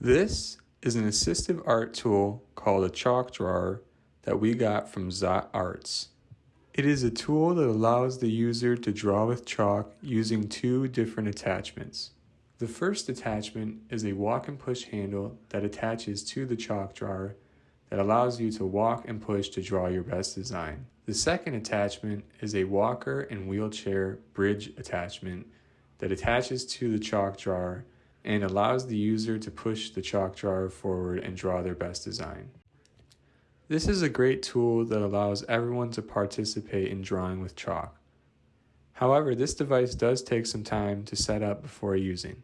This is an assistive art tool called a chalk drawer that we got from Zot Artz. It is a tool that allows the user to draw with chalk using two different attachments. The first attachment is a walk and push handle that attaches to the chalk drawer that allows you to walk and push to draw your best design. The second attachment is a walker and wheelchair bridge attachment that attaches to the chalk drawer and allows the user to push the chalk drawer forward and draw their best design. This is a great tool that allows everyone to participate in drawing with chalk. However, this device does take some time to set up before using.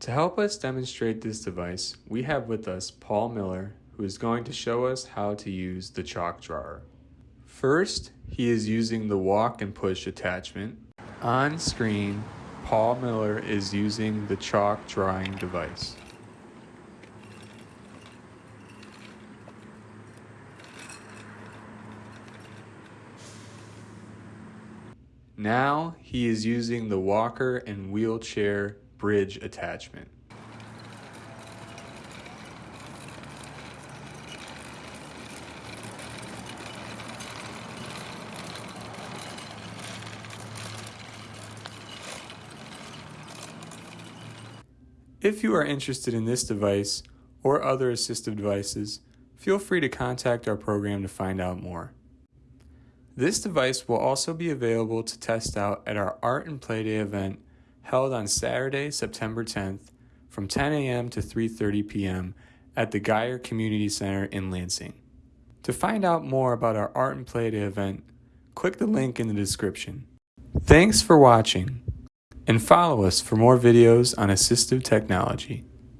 To help us demonstrate this device, we have with us Paul Miller, who is going to show us how to use the chalk drawer. First, he is using the walk and push attachment. On screen, Paul Miller is using the chalk drawing device. Now he is using the walker and wheelchair bridge attachment. If you are interested in this device or other assistive devices, feel free to contact our program to find out more. This device will also be available to test out at our Art and Play Day event held on Saturday, September 10th from 10 a.m. to 3.30 p.m. at the Gier Community Center in Lansing. To find out more about our Art and Play Day event, click the link in the description. Thanks for watching and follow us for more videos on assistive technology.